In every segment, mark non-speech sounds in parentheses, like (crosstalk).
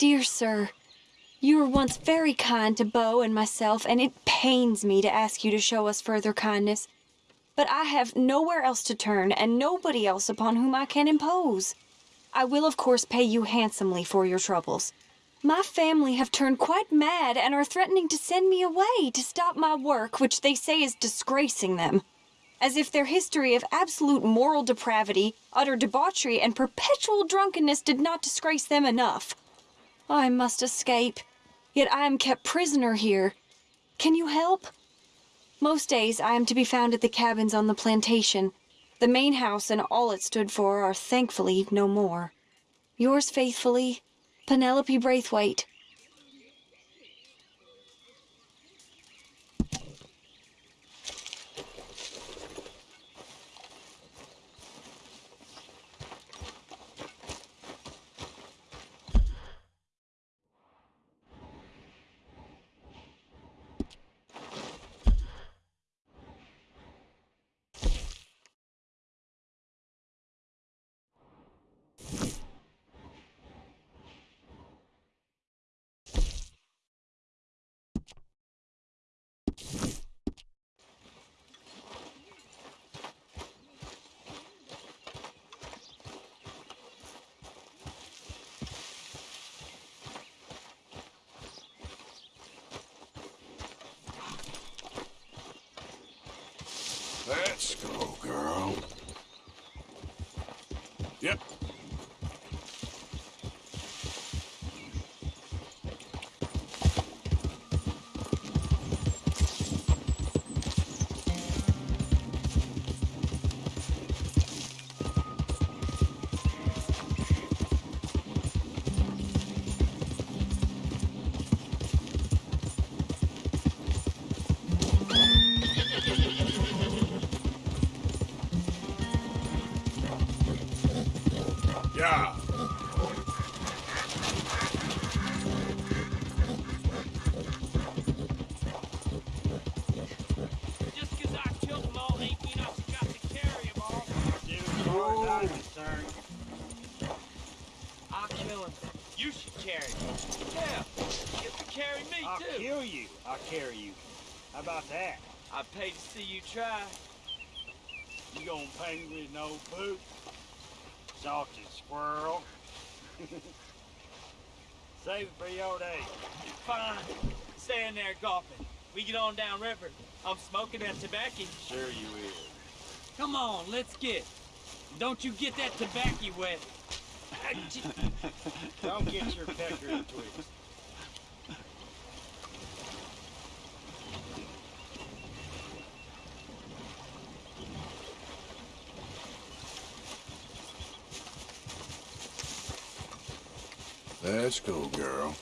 Dear sir, you were once very kind to Beau and myself, and it pains me to ask you to show us further kindness. But I have nowhere else to turn, and nobody else upon whom I can impose. I will, of course, pay you handsomely for your troubles. My family have turned quite mad and are threatening to send me away to stop my work, which they say is disgracing them. As if their history of absolute moral depravity, utter debauchery, and perpetual drunkenness did not disgrace them enough. I must escape. Yet I am kept prisoner here. Can you help? Most days I am to be found at the cabins on the plantation. The main house and all it stood for are thankfully no more. Yours faithfully, Penelope Braithwaite. See you try. You gonna pay me with no boot? Salted squirrel. (laughs) Save it for your day. Fine. Staying there golfing. We get on down river. I'm smoking that tobacco. Sure you will. Come on, let's get. Don't you get that tobacco wet. (laughs) Don't get your pecker in Let's go, girl.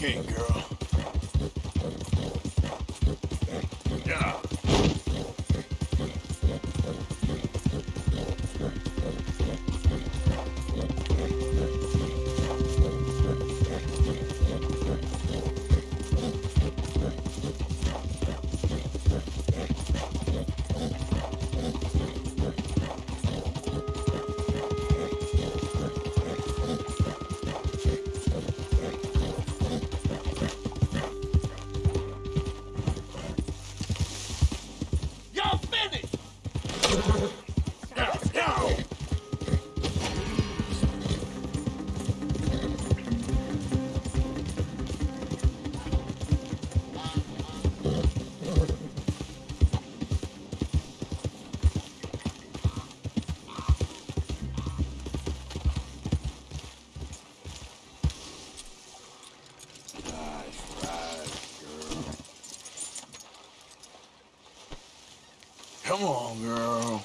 Okay, girl. Come on, girl.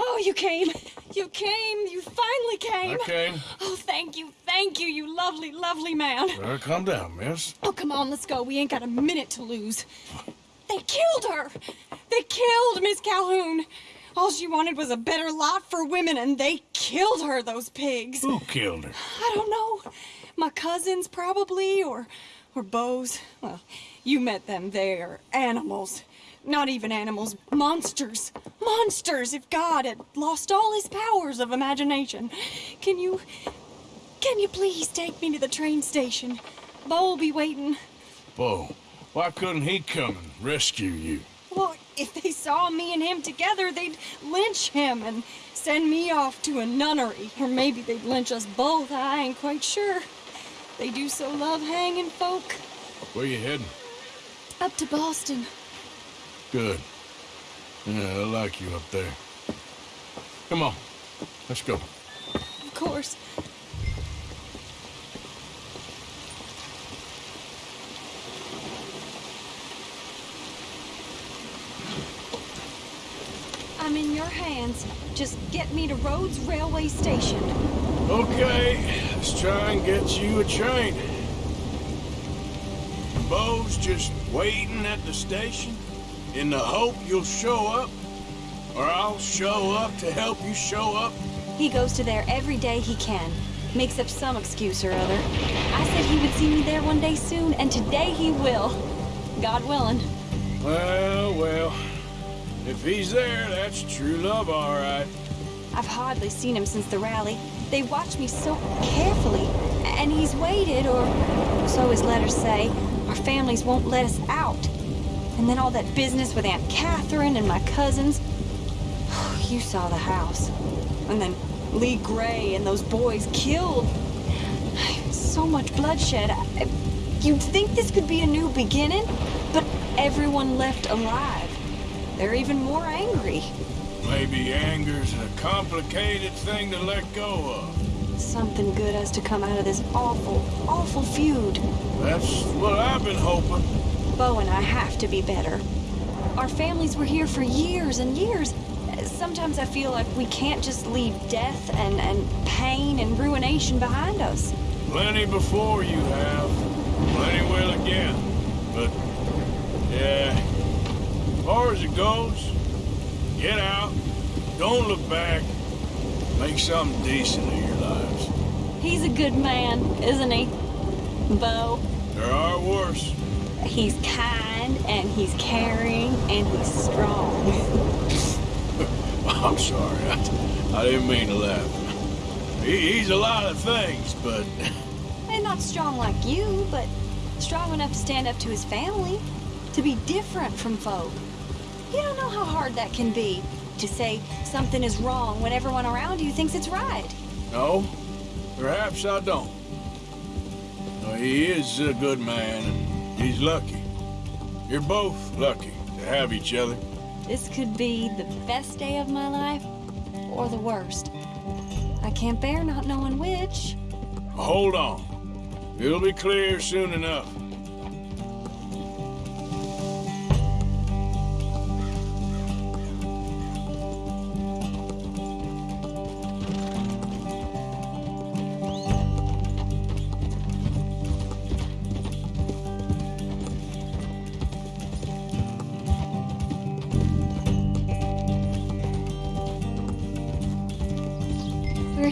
Oh, you came. You came. You finally came. Okay. Oh, thank you. Thank you, you lovely, man. Well, calm down, miss. Oh, come on, let's go. We ain't got a minute to lose. They killed her. They killed Miss Calhoun. All she wanted was a better lot for women, and they killed her, those pigs. Who killed her? I don't know. My cousins, probably, or or Beau's. Well, you met them. They're animals. Not even animals, monsters. Monsters! If God had lost all his powers of imagination. Can you. Can you please take me to the train station? Beau will be waiting. Beau, why couldn't he come and rescue you? Well, if they saw me and him together, they'd lynch him and send me off to a nunnery. Or maybe they'd lynch us both. I ain't quite sure. They do so love hanging folk. Where you heading? Up to Boston. Good. Yeah, I like you up there. Come on, let's go. Of course. I'm hands. Just get me to Rhodes Railway Station. Okay, let's try and get you a train. Beau's just waiting at the station in the hope you'll show up, or I'll show up to help you show up. He goes to there every day he can. Makes up some excuse or other. I said he would see me there one day soon, and today he will. God willing. Well, if he's there, that's true love, all right. I've hardly seen him since the rally. They watch me so carefully, and he's waited, or so his letters say. Our families won't let us out. And then all that business with Aunt Catherine and my cousins. (sighs) You saw the house. And then Leigh Gray and those boys killed. So much bloodshed. You'd think this could be a new beginning, but everyone left alive. They're even more angry. Maybe anger's a complicated thing to let go of. Something good has to come out of this awful, awful feud. That's what I've been hoping. Beau and I have to be better. Our families were here for years and years. sometimes I feel like we can't just leave death and, and pain and ruination behind us. Plenty before you have. Plenty will again. But, yeah. As far as it goes, get out. Don't look back. Make something decent of your lives. He's a good man, isn't he? Beau. There are worse. He's kind and he's caring and he's strong. (laughs) I'm sorry. I, (laughs) I didn't mean to laugh. He, he's a lot of things, but (laughs) And not strong like you, but strong enough to stand up to his family, to be different from folk. You don't know how hard that can be, to say something is wrong when everyone around you thinks it's right. no, perhaps I don't. No, he is a good man, and he's lucky. You're both lucky to have each other. This could be the best day of my life, or the worst. I can't bear not knowing which. Hold on. It'll be clear soon enough.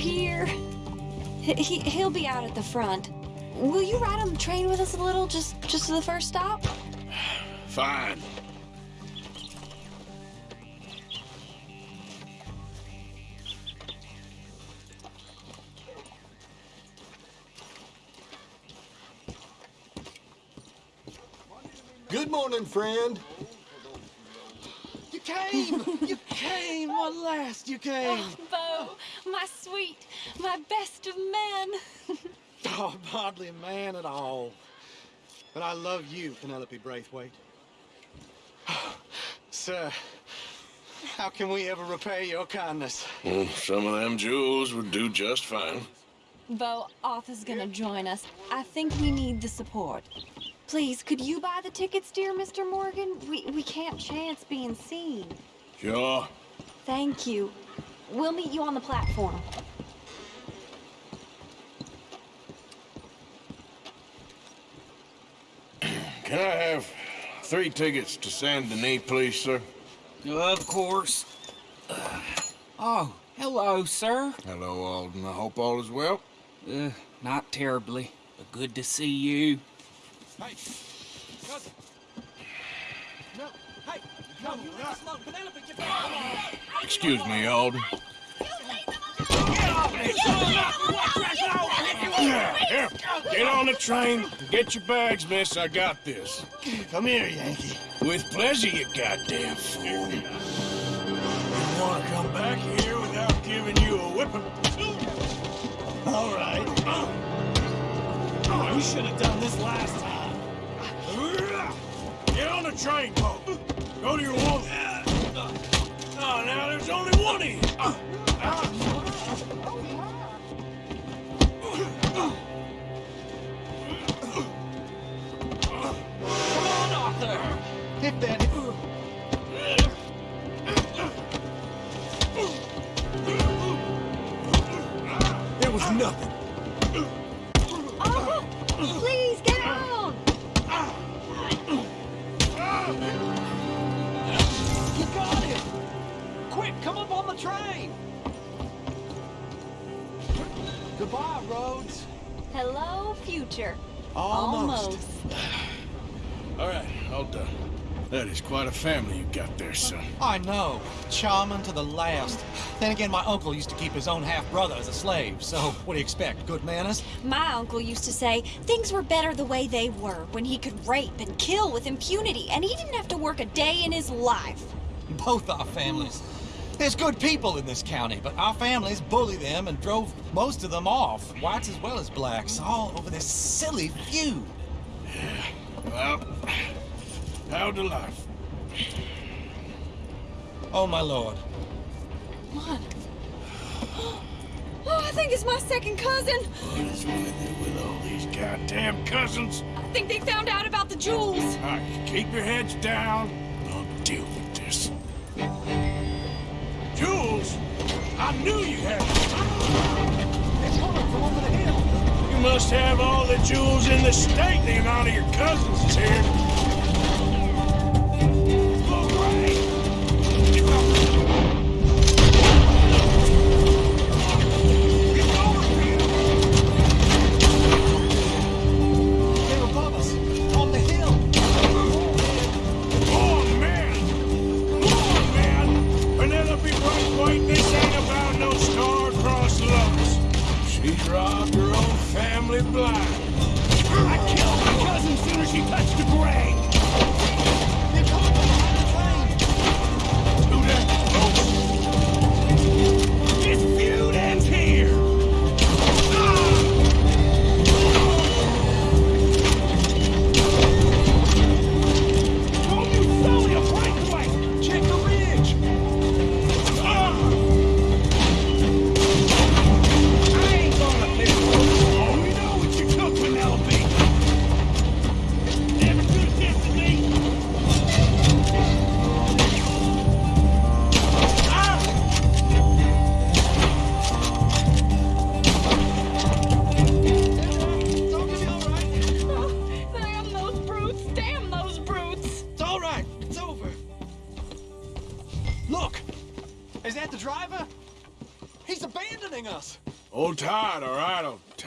Here. He, he, he'll be out at the front. Will you ride on the train with us a little, just just to the first stop? (sighs) Fine. Good morning, friend. You came! (laughs) You came! At last, you came! Beau, my sweet, my best of men. (laughs) Oh, I'm hardly a man at all. But I love you, Penelope Braithwaite. (sighs) Sir, how can we ever repay your kindness? Mm, Some of them jewels would do just fine. Beau, Arthur's gonna join us. I think we need the support. Please, could you buy the tickets, dear Mr. Morgan? We, we can't chance being seen. Sure. Thank you. We'll meet you on the platform. (clears throat) Can I have three tickets to Saint Denis, please, sir? Of course. Oh, hello, sir. Hello, Alden. I hope all is well. Uh, not terribly, but good to see you. Hey, cousin. No, hey, no, you let us alone. Penelope, get back. Come on. Excuse me, Alden. Here, get on the train. Get your bags, miss. I got this. Come here, Yankee. With pleasure, you goddamn fool. You want to come back here without giving you a whipping? All right. We should have done this last time. Get on the train, Beau. Go to your room. Oh, ah, now there's only one of you. Come on, Arthur. Hit that. There was nothing. I know. Charming to the last. Then again, my uncle used to keep his own half-brother as a slave, so what do you expect? Good manners? My uncle used to say things were better the way they were when he could rape and kill with impunity, and he didn't have to work a day in his life. Both our families. There's good people in this county, but our families bully them and drove most of them off, whites as well as blacks, all over this silly feud. Well, how to life? Oh, my lord. What? Oh, I think it's my second cousin. What is with it with all these goddamn cousins? I think they found out about the jewels. All right, keep your heads down. I'll deal with this. Jewels? I knew you had They're coming from over the hill. You must have all the jewels in the state. The amount of your cousins is here. black. I killed my cousin soon as she touched the grave.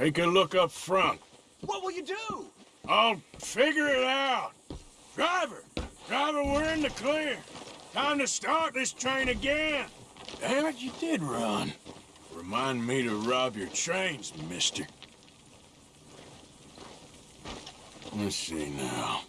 Take a look up front. What will you do? I'll figure it out. Driver, driver, we're in the clear. Time to start this train again. Damn it, you did run. Remind me to rob your trains, mister. Let's see now.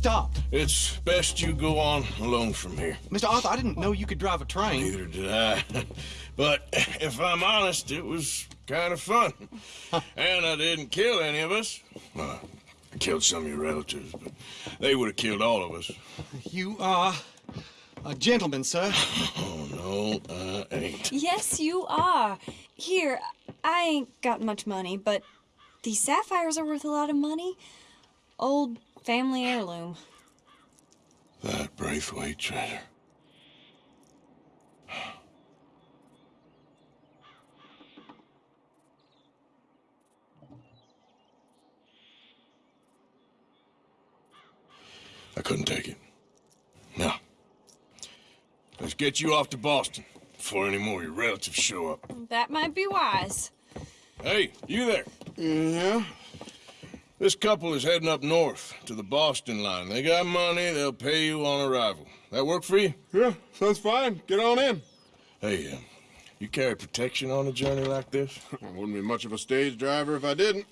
Stopped. It's best you go on alone from here. Mr. Arthur, I didn't know you could drive a train. Neither did I. (laughs) but if I'm honest, it was kind of fun. (laughs) and I didn't kill any of us. Well, I killed some of your relatives, but they would have killed all of us. You are a gentleman, sir. (laughs) Oh, no, I ain't. Yes, you are. Here, I ain't got much money, but these sapphires are worth a lot of money. Old family heirloom. That Braithwaite treasure. I couldn't take it. Now, let's get you off to Boston before any more of your relatives show up. That might be wise. Hey, you there? Mm, yeah? This couple is heading up north to the Boston line. They got money, they'll pay you on arrival. That work for you? Yeah, sounds fine. Get on in. Hey, uh, you carry protection on a journey like this? (laughs) I wouldn't be much of a stage driver if I didn't.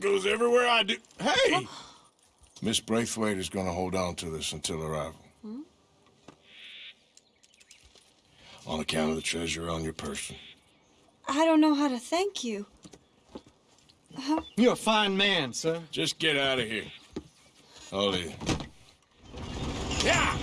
Goes everywhere I do. Hey! Miss Braithwaite is going to hold on to this until arrival. On account of the treasure on your person. I don't know how to thank you. (laughs) You're a fine man, sir. Just get out of here. I'll leave. Yeah!